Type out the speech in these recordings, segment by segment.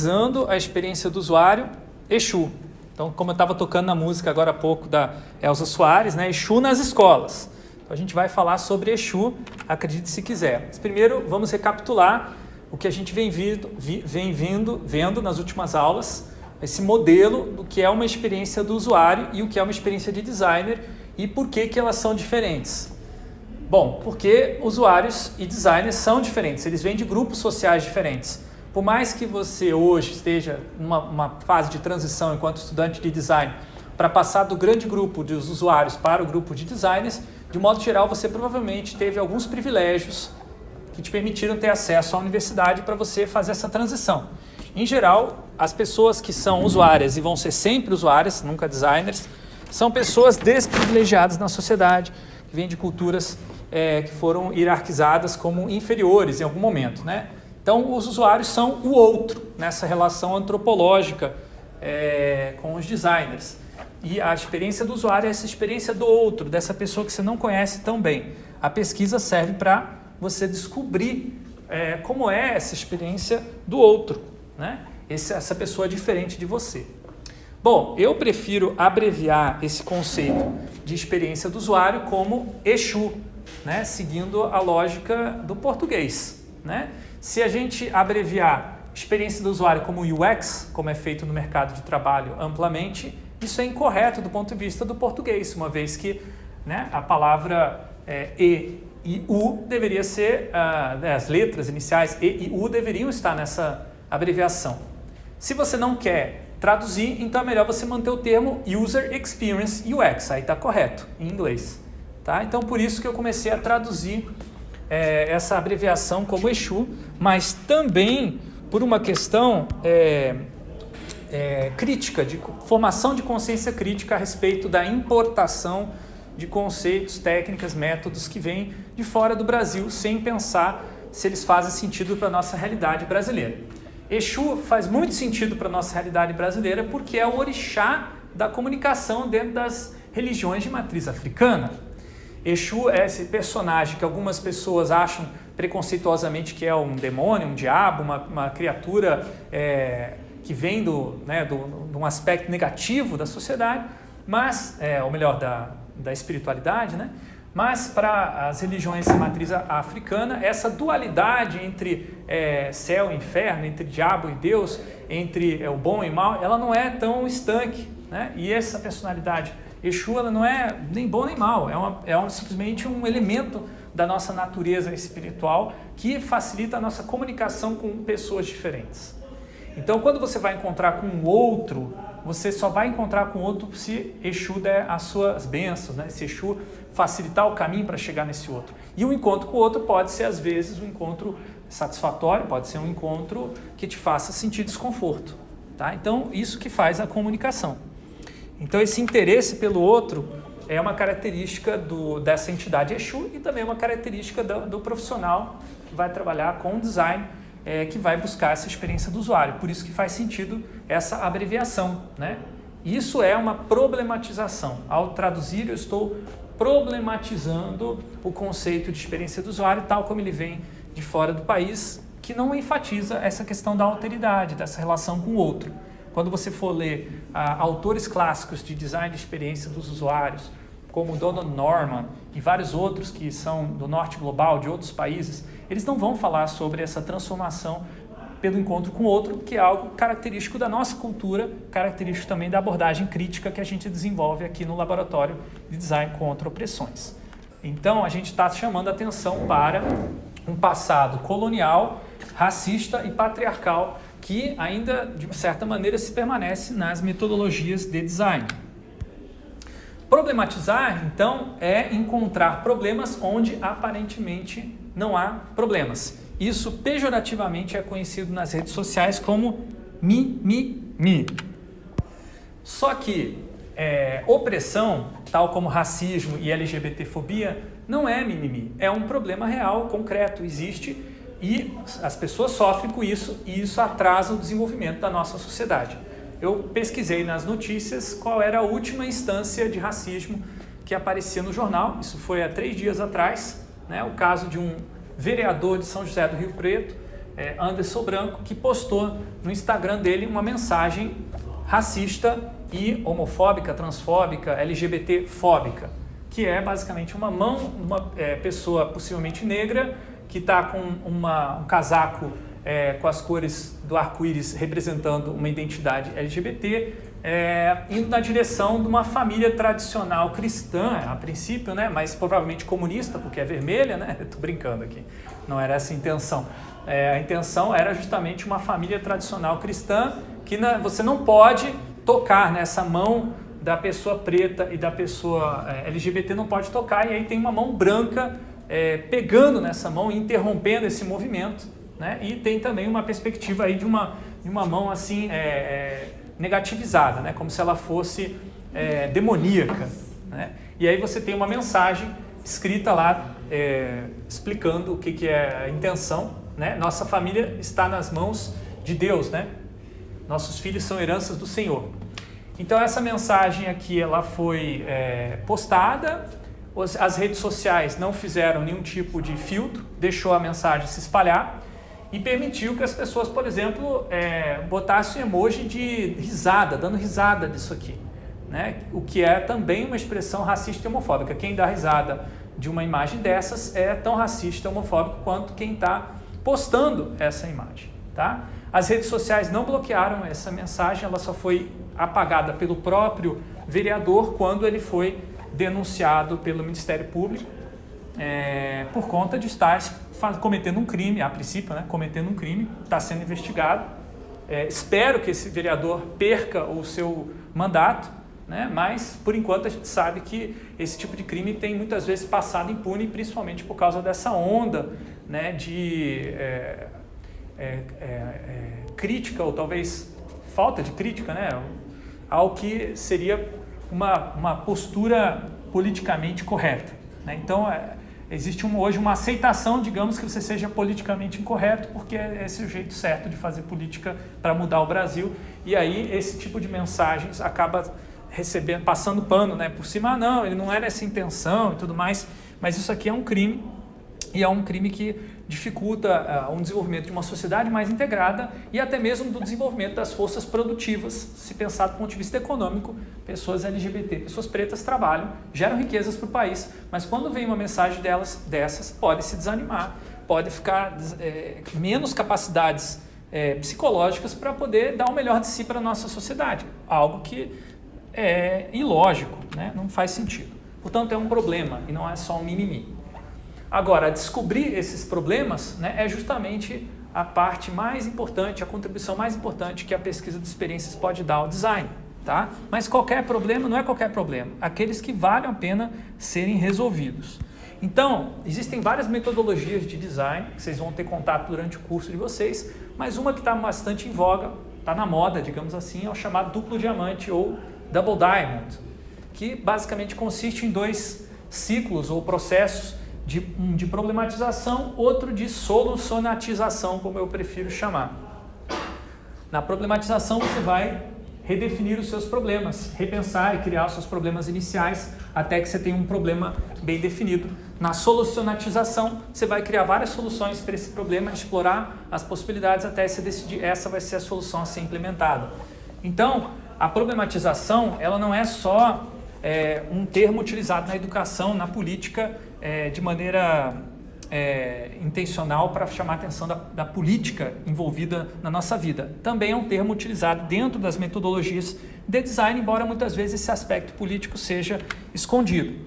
Usando a experiência do usuário, Exu. Então, como eu estava tocando na música agora há pouco da Elza Soares, né? Exu nas escolas. Então, a gente vai falar sobre Exu, acredite se quiser. Mas primeiro, vamos recapitular o que a gente vem, vindo, vem vindo, vendo nas últimas aulas, esse modelo do que é uma experiência do usuário e o que é uma experiência de designer e por que, que elas são diferentes. Bom, porque usuários e designers são diferentes, eles vêm de grupos sociais diferentes. Por mais que você hoje esteja numa fase de transição enquanto estudante de design para passar do grande grupo dos usuários para o grupo de designers, de modo geral você provavelmente teve alguns privilégios que te permitiram ter acesso à universidade para você fazer essa transição. Em geral, as pessoas que são usuárias e vão ser sempre usuárias, nunca designers, são pessoas desprivilegiadas na sociedade, que vêm de culturas é, que foram hierarquizadas como inferiores em algum momento. Né? Então, os usuários são o outro nessa relação antropológica é, com os designers. E a experiência do usuário é essa experiência do outro, dessa pessoa que você não conhece tão bem. A pesquisa serve para você descobrir é, como é essa experiência do outro, né? Esse, essa pessoa diferente de você. Bom, eu prefiro abreviar esse conceito de experiência do usuário como Exu, né? seguindo a lógica do português. Né? Se a gente abreviar experiência do usuário como UX, como é feito no mercado de trabalho amplamente, isso é incorreto do ponto de vista do português, uma vez que né, a palavra é, E e U deveria ser, uh, as letras iniciais E e U deveriam estar nessa abreviação. Se você não quer traduzir, então é melhor você manter o termo User Experience UX, aí está correto, em inglês. Tá? Então por isso que eu comecei a traduzir é, essa abreviação como Exu, mas também por uma questão é, é, crítica, de formação de consciência crítica a respeito da importação de conceitos, técnicas, métodos que vêm de fora do Brasil sem pensar se eles fazem sentido para a nossa realidade brasileira. Exu faz muito sentido para a nossa realidade brasileira porque é o orixá da comunicação dentro das religiões de matriz africana. Exu é esse personagem que algumas pessoas acham preconceituosamente que é um demônio, um diabo, uma, uma criatura é, que vem do, né, do, de um aspecto negativo da sociedade, mas, é, ou melhor, da, da espiritualidade, né? Mas para as religiões de matriz africana, essa dualidade entre é, céu e inferno, entre diabo e Deus, entre é, o bom e o mal, ela não é tão estanque. Né? E essa personalidade Exu ela não é nem bom nem mal, é, uma, é um, simplesmente um elemento da nossa natureza espiritual que facilita a nossa comunicação com pessoas diferentes. Então, quando você vai encontrar com um outro, você só vai encontrar com outro se Exu der as suas bênçãos, né? se Exu facilitar o caminho para chegar nesse outro. E o encontro com o outro pode ser, às vezes, um encontro satisfatório, pode ser um encontro que te faça sentir desconforto. Tá? Então, isso que faz a comunicação. Então esse interesse pelo outro é uma característica do, dessa entidade Exu e também uma característica do, do profissional que vai trabalhar com design, é, que vai buscar essa experiência do usuário. Por isso que faz sentido essa abreviação. Né? Isso é uma problematização. Ao traduzir, eu estou problematizando o conceito de experiência do usuário, tal como ele vem de fora do país, que não enfatiza essa questão da alteridade, dessa relação com o outro. Quando você for ler ah, autores clássicos de design de experiência dos usuários, como Donald Norman e vários outros que são do norte global, de outros países, eles não vão falar sobre essa transformação pelo encontro com o outro, que é algo característico da nossa cultura, característico também da abordagem crítica que a gente desenvolve aqui no Laboratório de Design contra Opressões. Então, a gente está chamando atenção para um passado colonial, racista e patriarcal que ainda, de certa maneira, se permanece nas metodologias de design. Problematizar, então, é encontrar problemas onde aparentemente não há problemas. Isso pejorativamente é conhecido nas redes sociais como mimimi. Só que é, opressão, tal como racismo e LGBTfobia, não é mimimi, é um problema real, concreto, existe e as pessoas sofrem com isso e isso atrasa o desenvolvimento da nossa sociedade. Eu pesquisei nas notícias qual era a última instância de racismo que aparecia no jornal, isso foi há três dias atrás, né, o caso de um vereador de São José do Rio Preto é, Anderson Branco, que postou no Instagram dele uma mensagem racista e homofóbica, transfóbica, LGBT-fóbica, que é basicamente uma mão, uma é, pessoa possivelmente negra que está com uma, um casaco é, com as cores do arco-íris representando uma identidade LGBT, é, indo na direção de uma família tradicional cristã, a princípio, né, mas provavelmente comunista, porque é vermelha, né? Estou brincando aqui, não era essa a intenção. É, a intenção era justamente uma família tradicional cristã que na, você não pode tocar nessa mão da pessoa preta e da pessoa é, LGBT não pode tocar, e aí tem uma mão branca é, pegando nessa mão e interrompendo esse movimento, né? E tem também uma perspectiva aí de uma, de uma mão assim é, é negativizada, né? como se ela fosse é, demoníaca. Né? E aí você tem uma mensagem escrita lá é, explicando o que, que é a intenção. Né? Nossa família está nas mãos de Deus, né? nossos filhos são heranças do Senhor. Então essa mensagem aqui ela foi é, postada, as redes sociais não fizeram nenhum tipo de filtro, deixou a mensagem se espalhar e permitiu que as pessoas, por exemplo, é, botassem emoji de risada, dando risada disso aqui. Né? O que é também uma expressão racista e homofóbica. Quem dá risada de uma imagem dessas é tão racista e homofóbico quanto quem está postando essa imagem. Tá? As redes sociais não bloquearam essa mensagem, ela só foi apagada pelo próprio vereador quando ele foi denunciado pelo Ministério Público é, por conta de estar cometendo um crime, a princípio, né, cometendo um crime, está sendo investigado. É, espero que esse vereador perca o seu mandato, né, mas por enquanto a gente sabe que esse tipo de crime tem muitas vezes passado impune, principalmente por causa dessa onda né, de é, é, é, é crítica ou talvez falta de crítica né, ao que seria uma, uma postura politicamente correta. Né? Então, é, existe um, hoje uma aceitação, digamos, que você seja politicamente incorreto, porque é esse o jeito certo de fazer política para mudar o Brasil. E aí esse tipo de mensagens acaba recebendo, passando pano né, por cima. Ah, não, ele não era essa intenção e tudo mais, mas isso aqui é um crime e é um crime que dificulta uh, um desenvolvimento de uma sociedade mais integrada e até mesmo do desenvolvimento das forças produtivas, se pensar do ponto de vista econômico, pessoas LGBT, pessoas pretas trabalham, geram riquezas para o país, mas quando vem uma mensagem delas, dessas, pode se desanimar, pode ficar é, menos capacidades é, psicológicas para poder dar o melhor de si para a nossa sociedade, algo que é ilógico, né? não faz sentido. Portanto, é um problema e não é só um mimimi. Agora, descobrir esses problemas né, é justamente a parte mais importante, a contribuição mais importante que a pesquisa de experiências pode dar ao design. Tá? Mas qualquer problema não é qualquer problema, aqueles que valem a pena serem resolvidos. Então, existem várias metodologias de design que vocês vão ter contato durante o curso de vocês, mas uma que está bastante em voga, está na moda, digamos assim, é o chamado duplo diamante ou double diamond, que basicamente consiste em dois ciclos ou processos de, um de problematização, outro de solucionatização, como eu prefiro chamar. Na problematização você vai redefinir os seus problemas, repensar e criar os seus problemas iniciais até que você tenha um problema bem definido. Na solucionatização, você vai criar várias soluções para esse problema, explorar as possibilidades até você decidir essa vai ser a solução a ser implementada. Então, a problematização ela não é só é, um termo utilizado na educação, na política, é, de maneira é, intencional para chamar a atenção da, da, política envolvida na nossa vida. Também é um termo utilizado dentro das metodologias de design, embora muitas vezes esse aspecto político seja escondido.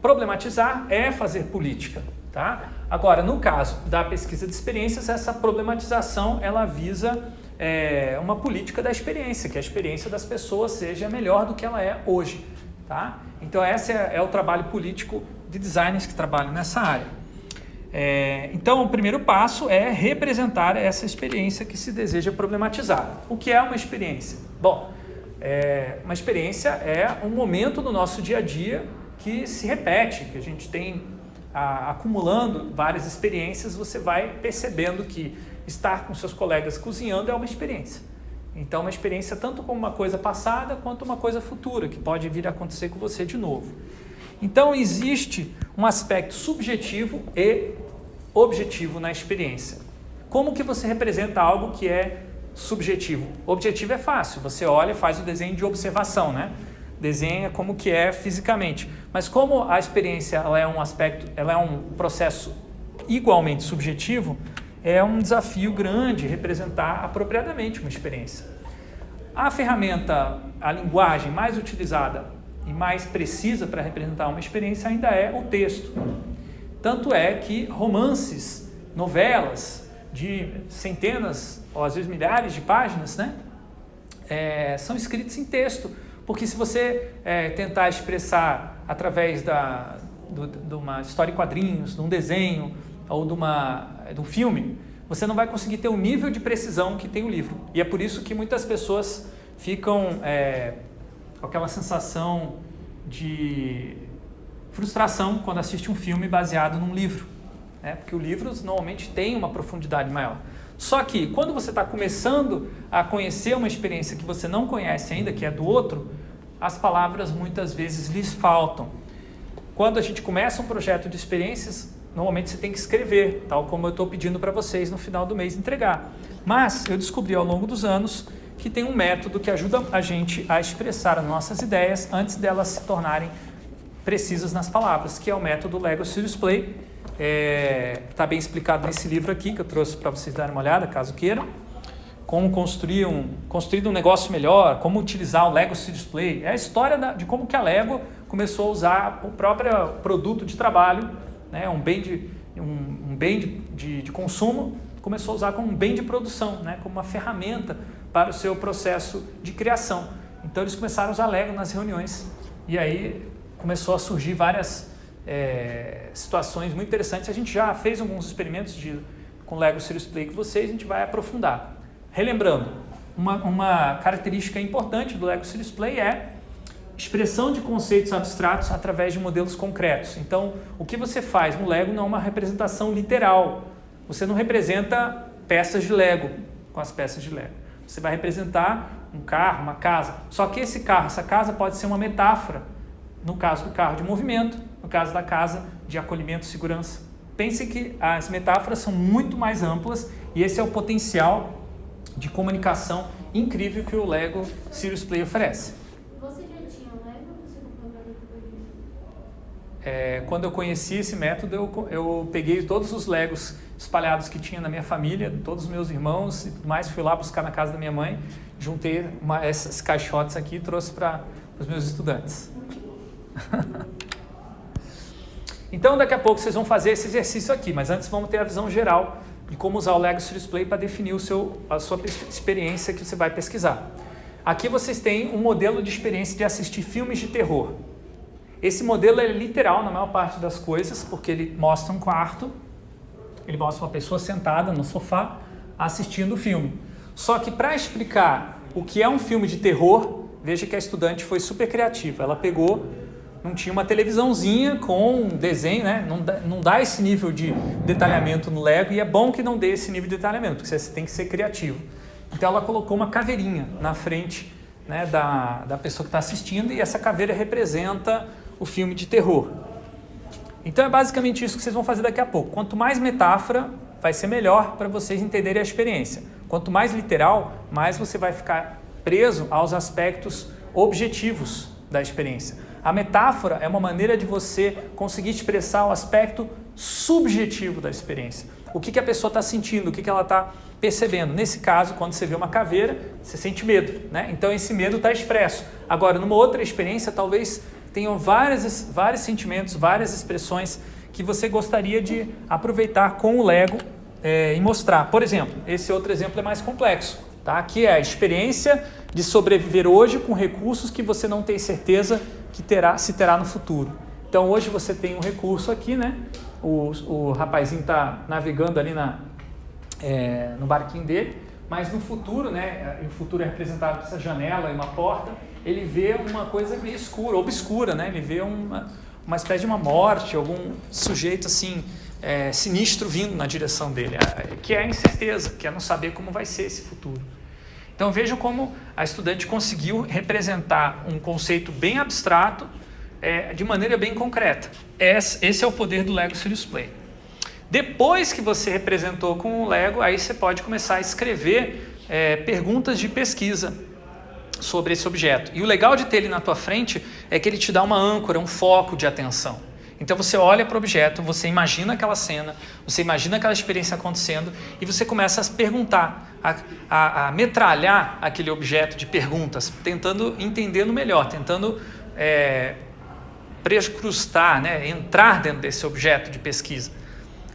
Problematizar é fazer política. Tá? Agora, no caso da pesquisa de experiências, essa problematização ela visa é, uma política da experiência, que a experiência das pessoas seja melhor do que ela é hoje. Tá? Então, esse é, é o trabalho político de designers que trabalham nessa área. É, então, o primeiro passo é representar essa experiência que se deseja problematizar. O que é uma experiência? Bom, é, uma experiência é um momento no nosso dia a dia que se repete, que a gente tem a, acumulando várias experiências, você vai percebendo que estar com seus colegas cozinhando é uma experiência. Então, uma experiência tanto como uma coisa passada quanto uma coisa futura, que pode vir a acontecer com você de novo. Então, existe um aspecto subjetivo e objetivo na experiência. como que você representa algo que é subjetivo? Objetivo é fácil, você olha e faz o desenho de observação, né? Desenha como que é fisicamente. Mas como a experiência ela é um aspecto, ela é um processo igualmente subjetivo, é um desafio grande representar apropriadamente uma experiência. A ferramenta, a linguagem mais utilizada e mais precisa para representar uma experiência ainda é o texto. Tanto é que romances, novelas de centenas ou às vezes milhares de páginas, né, é, são escritos em texto. Porque se você é, tentar expressar através da, do, de uma história em quadrinhos, de um desenho ou de, uma, de um filme, você não vai conseguir ter o nível de precisão que tem o livro. E é por isso que muitas pessoas ficam é, com aquela sensação de frustração quando assiste um filme baseado num livro. Né? Porque o livro normalmente tem uma profundidade maior. Só que quando você está começando a conhecer uma experiência que você não conhece ainda, que é do outro, as palavras muitas vezes lhes faltam. Quando a gente começa um projeto de experiências, normalmente você tem que escrever, tal como eu estou pedindo para vocês no final do mês entregar. Mas eu descobri ao longo dos anos que tem um método que ajuda a gente a expressar as nossas ideias antes delas se tornarem precisas nas palavras, que é o método Lego Serious Play. Está é, tá bem explicado nesse livro aqui, que eu trouxe para vocês darem uma olhada, caso queiram. Como construir um, construir um negócio melhor, como utilizar o Lego Serious Play. É a história da, de como que a Lego começou a usar o próprio produto de trabalho, né, um bem de, um, um bem de, de, de consumo, começou a usar como um bem de produção, né, como uma ferramenta para o seu processo de criação. Então eles começaram a usar Lego nas reuniões e aí começou a surgir várias é, situações muito interessantes. A gente já fez alguns experimentos de, com Lego Serious Play com vocês, a gente vai aprofundar. Relembrando, uma, uma característica importante do Lego Serious Play é expressão de conceitos abstratos através de modelos concretos. Então, o que você faz no Lego não é uma representação literal. Você não representa peças de Lego com as peças de Lego. Você vai representar um carro, uma casa. Só que esse carro, essa casa pode ser uma metáfora. No caso do carro de movimento, no caso da casa de acolhimento e segurança. Pense que as metáforas são muito mais amplas e esse é o potencial de comunicação incrível que o Lego Serious Play oferece. Você já tinha Lego ou você comprou depois disso? É, quando eu conheci esse método, eu, eu peguei todos os Legos espalhados que tinha na minha família, todos os meus irmãos e tudo mais, fui lá buscar na casa da minha mãe, juntei uma, essas caixotes aqui e trouxe para os meus estudantes. então daqui a pouco vocês vão fazer esse exercício aqui, mas antes vamos ter a visão geral de como usar o Lego Serious para definir o seu, a sua experiência que você vai pesquisar. Aqui vocês têm um modelo de experiência de assistir filmes de terror. Esse modelo é literal na maior parte das coisas, porque ele mostra um quarto ele mostra uma pessoa sentada no sofá assistindo o filme. Só que para explicar o que é um filme de terror, veja que a estudante foi super criativa. Ela pegou, não tinha uma televisãozinha com desenho, né? Não dá, não dá esse nível de detalhamento no Lego e é bom que não dê esse nível de detalhamento, porque você tem que ser criativo. Então ela colocou uma caveirinha na frente né, da, da pessoa que está assistindo e essa caveira representa o filme de terror. Então é basicamente isso que vocês vão fazer daqui a pouco. Quanto mais metáfora, vai ser melhor para vocês entenderem a experiência. Quanto mais literal, mais você vai ficar preso aos aspectos objetivos da experiência. A metáfora é uma maneira de você conseguir expressar o aspecto subjetivo da experiência. O que, que a pessoa está sentindo, o que, que ela está percebendo. Nesse caso, quando você vê uma caveira, você sente medo. Né? Então esse medo está expresso. Agora, numa outra experiência, talvez tenham várias, vários sentimentos, várias expressões que você gostaria de aproveitar com o Lego é, e mostrar. Por exemplo, esse outro exemplo é mais complexo. Tá? Aqui é a experiência de sobreviver hoje com recursos que você não tem certeza que terá, se terá no futuro. Então hoje você tem um recurso aqui, né? O, o rapazinho está navegando ali na, é, no barquinho dele, mas no futuro, né? O futuro é representado por essa janela e uma porta ele vê uma coisa meio escura, obscura, né? Ele vê uma, uma espécie de uma morte, algum sujeito assim é, sinistro vindo na direção dele, que é a incerteza, que é não saber como vai ser esse futuro. Então vejam como a estudante conseguiu representar um conceito bem abstrato é, de maneira bem concreta. Esse, esse é o poder do Lego Serious Play. Depois que você representou com o Lego, aí você pode começar a escrever é, perguntas de pesquisa sobre esse objeto. E o legal de ter ele na tua frente é que ele te dá uma âncora, um foco de atenção. Então você olha para o objeto, você imagina aquela cena, você imagina aquela experiência acontecendo e você começa a perguntar, a, a, a metralhar aquele objeto de perguntas, tentando entendendo melhor, tentando é, prescrustar, né, entrar dentro desse objeto de pesquisa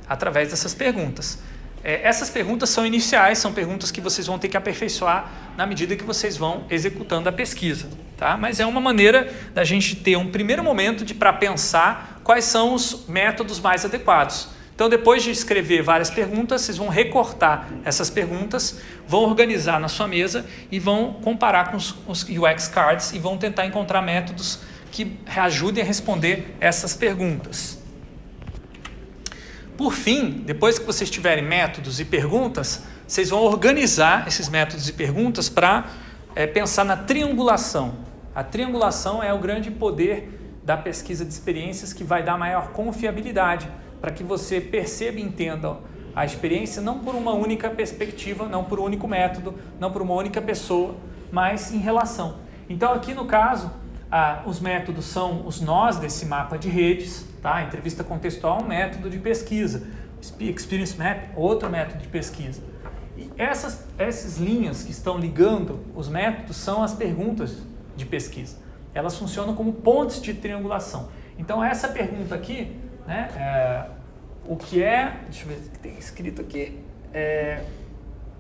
através dessas perguntas. É, essas perguntas são iniciais, são perguntas que vocês vão ter que aperfeiçoar na medida que vocês vão executando a pesquisa. Tá? Mas é uma maneira da gente ter um primeiro momento para pensar quais são os métodos mais adequados. Então, depois de escrever várias perguntas, vocês vão recortar essas perguntas, vão organizar na sua mesa e vão comparar com os, os UX Cards e vão tentar encontrar métodos que ajudem a responder essas perguntas. Por fim, depois que vocês tiverem métodos e perguntas, vocês vão organizar esses métodos e perguntas para é, pensar na triangulação. A triangulação é o grande poder da pesquisa de experiências que vai dar maior confiabilidade para que você perceba e entenda a experiência não por uma única perspectiva, não por um único método, não por uma única pessoa, mas em relação. Então aqui no caso, ah, os métodos são os nós desse mapa de redes, tá? entrevista contextual é um método de pesquisa, Experience Map, outro método de pesquisa. E essas, essas linhas que estão ligando os métodos são as perguntas de pesquisa. Elas funcionam como pontes de triangulação. Então essa pergunta aqui, né, é, o que é, deixa eu ver o que tem escrito aqui, é,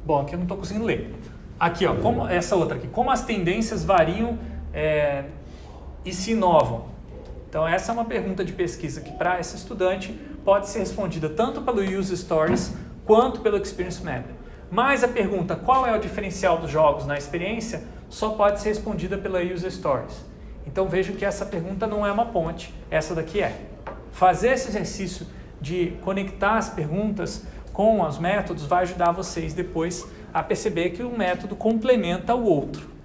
bom, aqui eu não estou conseguindo ler. Aqui, ó, como, essa outra aqui, como as tendências variam é, e se inovam. Então essa é uma pergunta de pesquisa que para esse estudante pode ser respondida tanto pelo User Stories quanto pelo Experience Map. Mas a pergunta qual é o diferencial dos jogos na experiência só pode ser respondida pela User Stories. Então vejo que essa pergunta não é uma ponte, essa daqui é. Fazer esse exercício de conectar as perguntas com os métodos vai ajudar vocês depois a perceber que um método complementa o outro.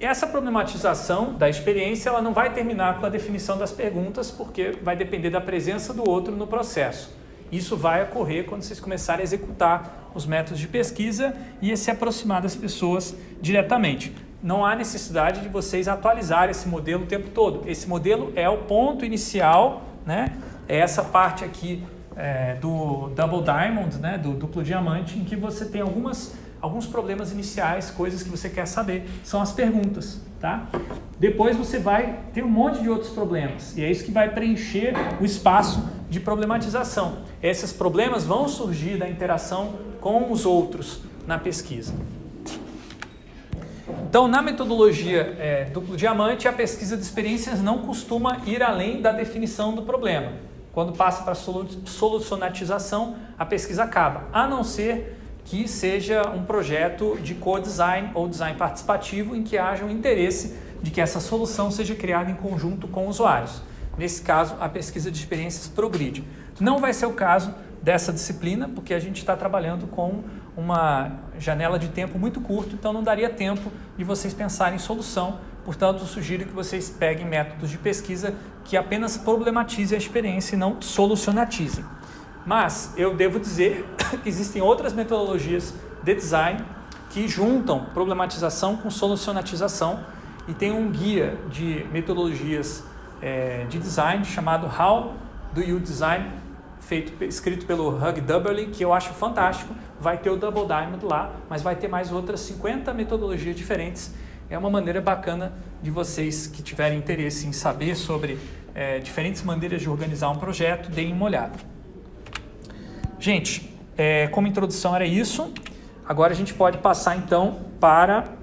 Essa problematização da experiência ela não vai terminar com a definição das perguntas, porque vai depender da presença do outro no processo. Isso vai ocorrer quando vocês começarem a executar os métodos de pesquisa e se aproximar das pessoas diretamente. Não há necessidade de vocês atualizar esse modelo o tempo todo. Esse modelo é o ponto inicial, né? é essa parte aqui é, do Double Diamond, né? do duplo diamante, em que você tem algumas alguns problemas iniciais, coisas que você quer saber, são as perguntas, tá? Depois você vai ter um monte de outros problemas, e é isso que vai preencher o espaço de problematização. Esses problemas vão surgir da interação com os outros na pesquisa. Então, na metodologia é, duplo diamante, a pesquisa de experiências não costuma ir além da definição do problema. Quando passa para a solucionatização, a pesquisa acaba, a não ser que seja um projeto de co-design ou design participativo em que haja um interesse de que essa solução seja criada em conjunto com usuários. Nesse caso, a pesquisa de experiências progride. Não vai ser o caso dessa disciplina, porque a gente está trabalhando com uma janela de tempo muito curta, então não daria tempo de vocês pensarem em solução. Portanto, sugiro que vocês peguem métodos de pesquisa que apenas problematizem a experiência e não solucionatizem. Mas eu devo dizer que existem outras metodologias de design que juntam problematização com solucionatização e tem um guia de metodologias é, de design chamado How Do You Design, feito, escrito pelo Hug Dubberly, que eu acho fantástico. Vai ter o Double Diamond lá, mas vai ter mais outras 50 metodologias diferentes. É uma maneira bacana de vocês que tiverem interesse em saber sobre é, diferentes maneiras de organizar um projeto, deem uma olhada. Gente, é, como introdução era isso. Agora a gente pode passar então para